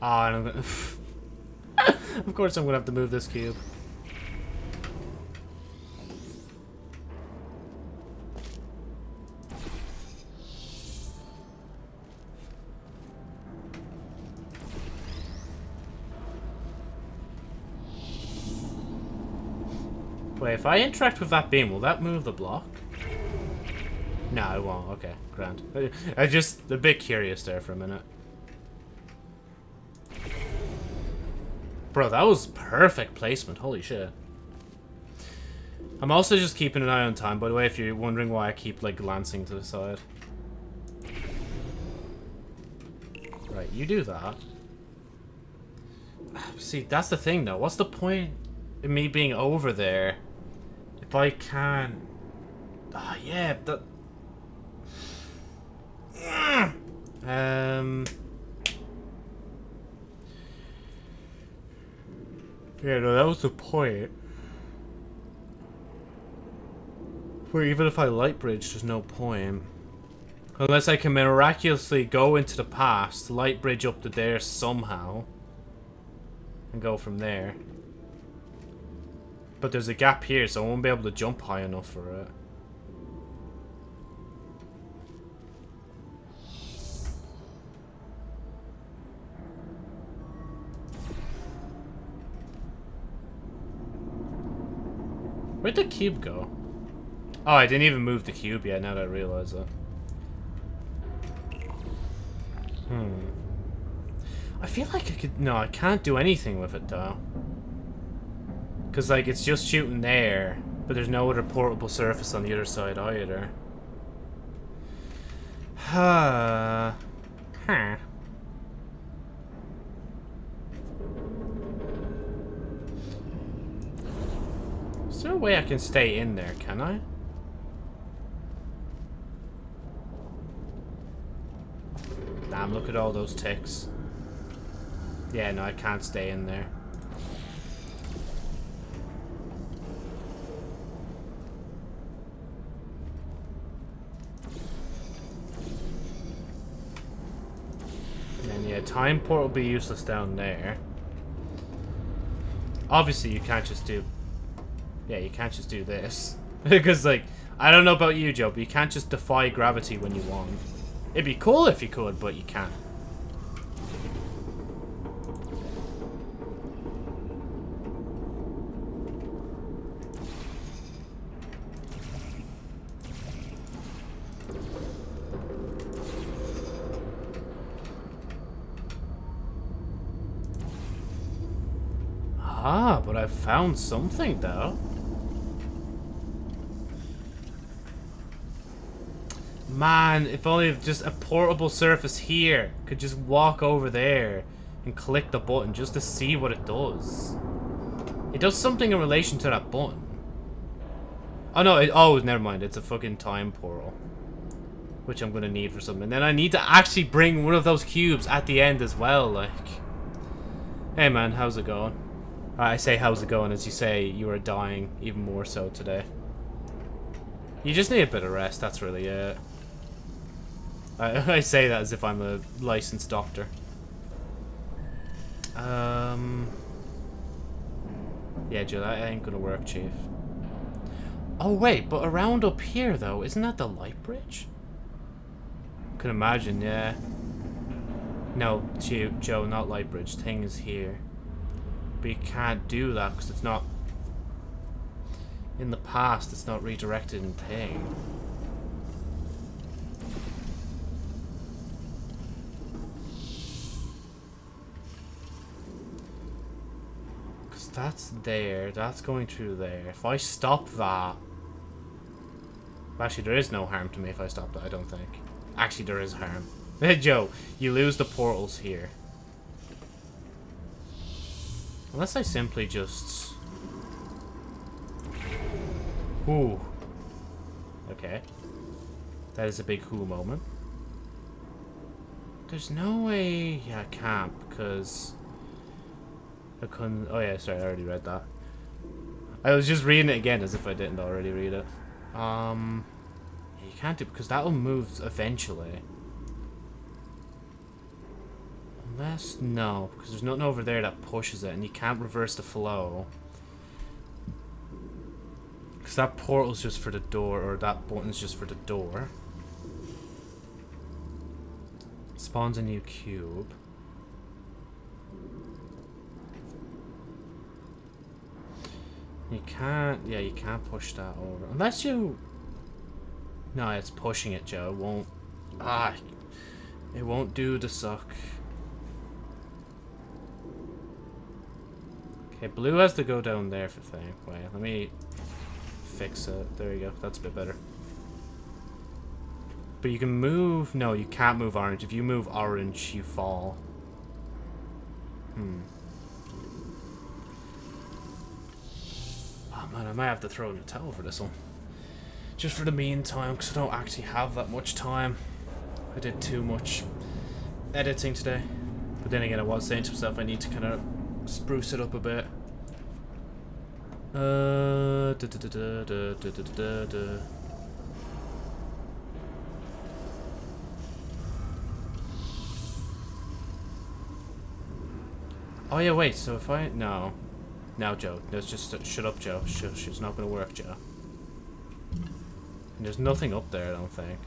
Ah, gonna... of course I'm gonna have to move this cube. If I interact with that beam, will that move the block? No, it won't. Okay, grand. I just a bit curious there for a minute. Bro, that was perfect placement. Holy shit. I'm also just keeping an eye on time, by the way, if you're wondering why I keep, like, glancing to the side. Right, you do that. See, that's the thing, though. What's the point in me being over there if I can't... Ah, oh, yeah, that... Um... Yeah, no, that was the point. Where even if I light bridge, there's no point. Unless I can miraculously go into the past, light bridge up to there somehow, and go from there. But there's a gap here, so I won't be able to jump high enough for it. Where'd the cube go? Oh, I didn't even move the cube yet, now that I realize that. Hmm. I feel like I could... No, I can't do anything with it, though. Because, like, it's just shooting there, but there's no other portable surface on the other side either. Huh. huh. Is there a way I can stay in there, can I? Damn, look at all those ticks. Yeah, no, I can't stay in there. And then, yeah, time port will be useless down there. Obviously, you can't just do yeah, you can't just do this. because, like, I don't know about you, Joe, but you can't just defy gravity when you want. It'd be cool if you could, but you can't. Found something, though. Man, if only just a portable surface here could just walk over there and click the button just to see what it does. It does something in relation to that button. Oh no, it, oh, never mind. It's a fucking time portal. Which I'm to need for something. And then I need to actually bring one of those cubes at the end as well, like. Hey man, how's it going? I say how's it going as you say you are dying even more so today. You just need a bit of rest, that's really it. I, I say that as if I'm a licensed doctor. Um. Yeah, Joe, that ain't gonna work, Chief. Oh, wait, but around up here, though, isn't that the light bridge? Can imagine, yeah. No, Joe, not light bridge. Thing is here. But you can't do that because it's not... In the past, it's not redirected in thing. Because that's there. That's going through there. If I stop that, Actually, there is no harm to me if I stop that, I don't think. Actually, there is harm. Joe, you lose the portals here. Unless I simply just... Ooh. Okay. That is a big who moment. There's no way... I can't, because... I couldn't... Oh yeah, sorry, I already read that. I was just reading it again as if I didn't already read it. Um... You can't do... Because that'll move eventually. Unless... No, because there's nothing over there that pushes it, and you can't reverse the flow. Because that portal's just for the door, or that button's just for the door. Spawns a new cube. You can't, yeah, you can't push that over. Unless you... No, it's pushing it, Joe. It won't... Ah, it won't do the suck. Okay, blue has to go down there for thing. Wait, let me fix it. There you go. That's a bit better. But you can move... No, you can't move orange. If you move orange, you fall. Hmm. Oh man, I might have to throw in a towel for this one. Just for the meantime, because I don't actually have that much time. I did too much editing today. But then again, I was saying to myself I need to kind of spruce it up a bit. Oh yeah, wait, so if I... No. Now, Joe. Let's just... Shut up, Joe. Shush, it's not going to work, Joe. And there's nothing up there, I don't think.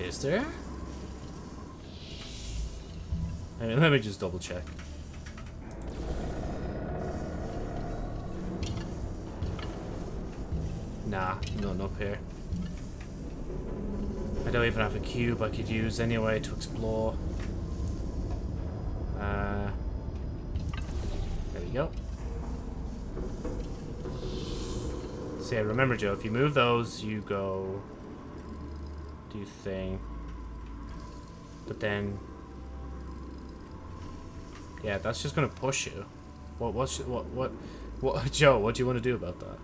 Is there? I mean, let me just double check. Nah, none up here. I don't even have a cube I could use anyway to explore. Uh, there we go. Yeah, remember Joe, if you move those, you go do thing. But then, yeah, that's just gonna push you. What? What? What? What? Joe, what do you want to do about that?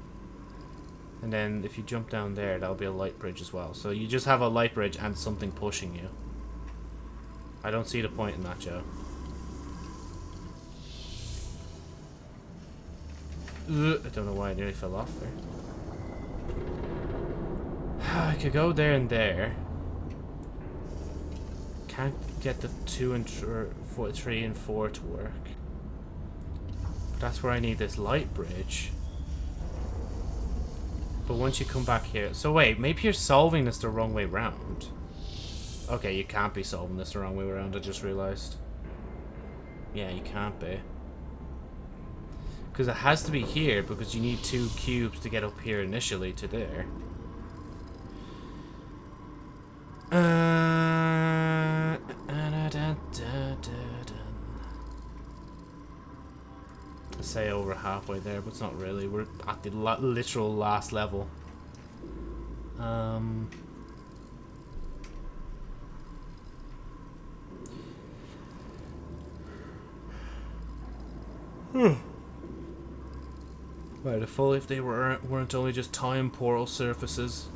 And then if you jump down there, that'll be a light bridge as well. So you just have a light bridge and something pushing you. I don't see the point in that, Joe. I don't know why I nearly fell off there. I could go there and there. Can't get the two and four, three and four to work. That's where I need this light bridge. But once you come back here... So wait, maybe you're solving this the wrong way round. Okay, you can't be solving this the wrong way around, I just realized. Yeah, you can't be. Because it has to be here, because you need two cubes to get up here initially to there. Halfway there, but it's not really. We're at the literal last level. Um... Hmm. Right, if only if they were weren't only just time portal surfaces,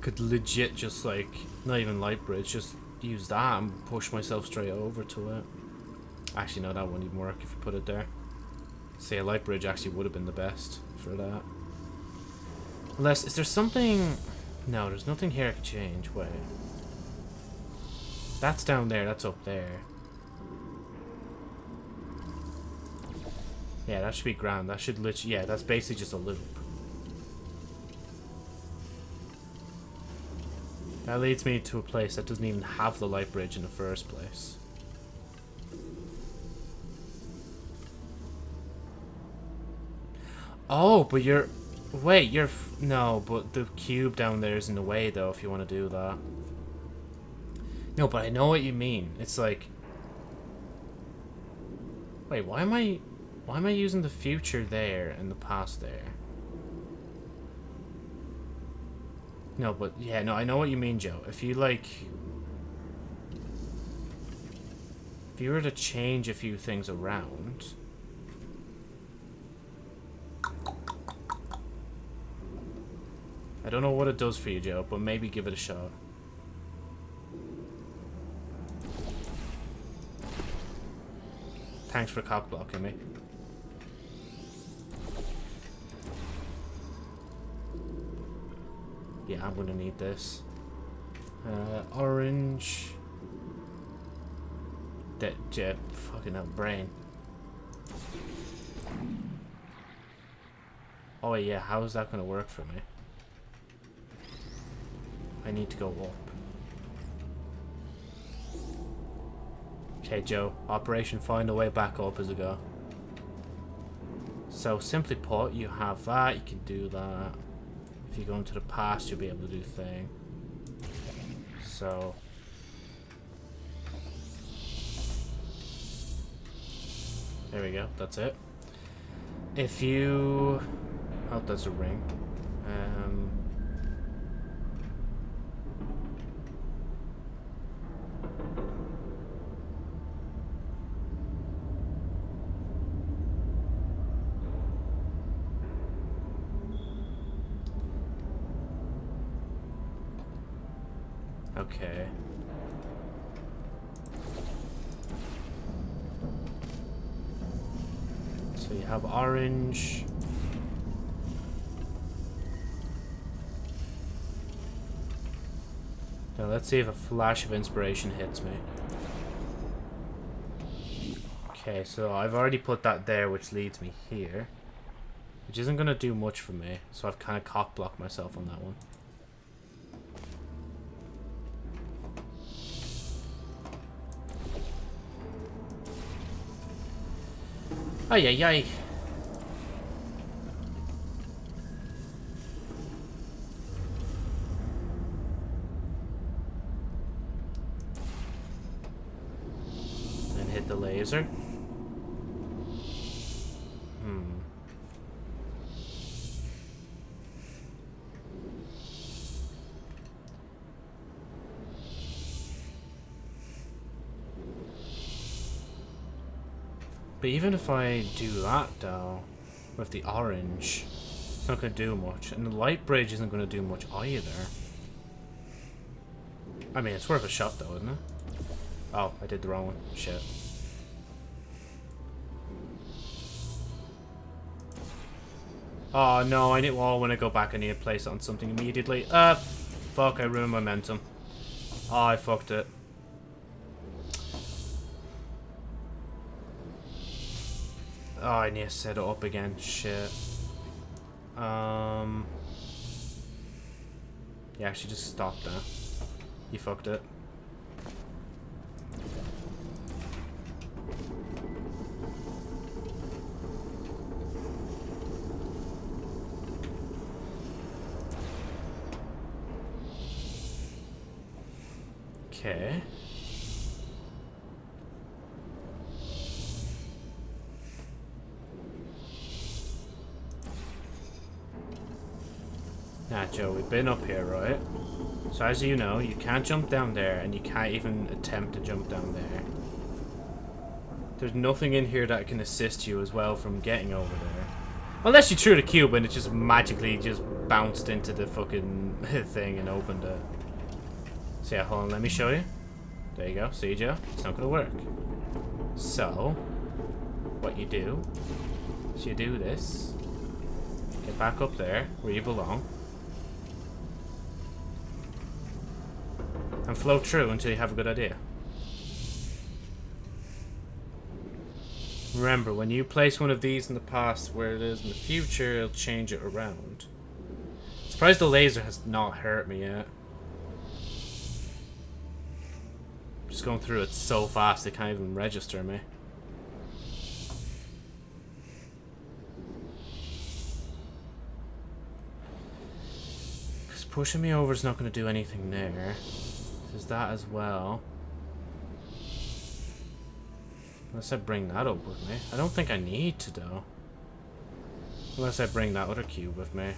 could legit just like not even light bridge, just use that and push myself straight over to it. Actually, no, that wouldn't even work if you put it there. Say a light bridge actually would have been the best for that. Unless, is there something... No, there's nothing here I could change. Wait. That's down there, that's up there. Yeah, that should be ground. That should literally... Yeah, that's basically just a loop. That leads me to a place that doesn't even have the light bridge in the first place. Oh, but you're... Wait, you're... No, but the cube down there is in the way, though, if you want to do that. No, but I know what you mean. It's like... Wait, why am I... Why am I using the future there and the past there? No, but yeah, no, I know what you mean, Joe. If you like, if you were to change a few things around, I don't know what it does for you, Joe, but maybe give it a shot. Thanks for cock blocking me. Yeah, I'm gonna need this. Uh, orange. That jet, fucking hell, brain. Oh yeah, how is that gonna work for me? I need to go up. Okay, Joe. Operation Find a Way Back Up as a go. So, simply put, you have that, you can do that. If you go into the past, you'll be able to do thing. So... There we go, that's it. If you... Oh, that's a ring. Um... Okay. So you have orange. Now let's see if a flash of inspiration hits me. Okay, so I've already put that there, which leads me here. Which isn't going to do much for me, so I've kind of cock-blocked myself on that one. Ay, ay, ay. And laser. Hmm. But even if I do that, though, with the orange, it's not going to do much. And the light bridge isn't going to do much either. I mean, it's worth a shot, though, isn't it? Oh, I did the wrong one. Shit. Oh, no, I need... Well, when I go back, I need to place it on something immediately. Uh, fuck, I ruined momentum. Oh, I fucked it. Oh, I need to set it up again. Shit. Um... Yeah, actually just stop there. You fucked it. Okay. Nah, Joe, we've been up here, right? So as you know, you can't jump down there, and you can't even attempt to jump down there. There's nothing in here that can assist you as well from getting over there. Unless you threw the cube and it just magically just bounced into the fucking thing and opened it. So yeah, hold on, let me show you. There you go, see Joe? It's not gonna work. So, what you do is you do this. Get back up there, where you belong. And flow through until you have a good idea. Remember, when you place one of these in the past where it is in the future, it'll change it around. Surprised the laser has not hurt me yet. Just going through it so fast, it can't even register me. Because pushing me over is not going to do anything there. There's that as well. Unless I bring that up with me. I don't think I need to, though. Unless I bring that other cube with me.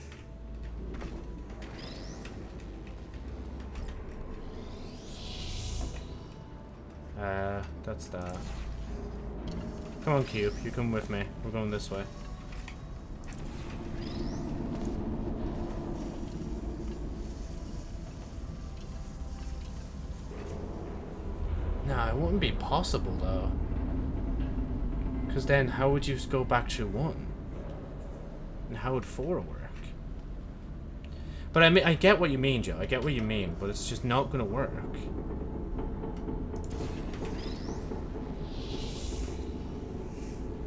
That's that. Come on, Cube. You come with me. We're going this way. Nah, it wouldn't be possible, though. Because then, how would you go back to one? And how would four work? But I mean, I get what you mean, Joe. I get what you mean, but it's just not going to work.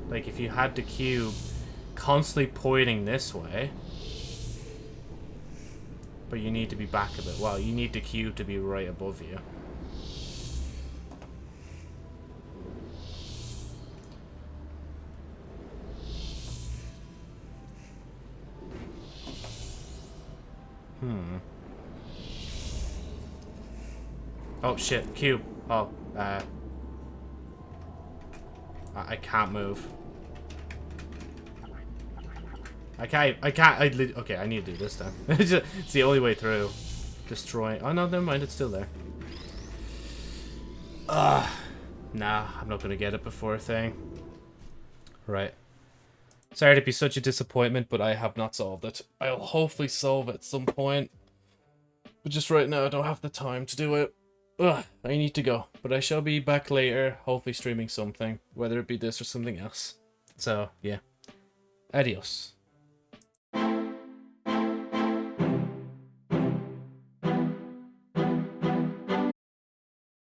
Like, if you had the cube constantly pointing this way, but you need to be back a bit. Well, you need the cube to be right above you. Hmm. Oh shit, cube. Oh, uh. I, I can't move. I can't, I can't, I, okay, I need to do this then. it's the only way through. Destroy, oh no, never mind, it's still there. Ugh. Nah, I'm not gonna get it before a thing. Right. Sorry to be such a disappointment, but I have not solved it. I'll hopefully solve it at some point. But just right now, I don't have the time to do it. Ugh, I need to go. But I shall be back later, hopefully streaming something. Whether it be this or something else. So, yeah. Adios.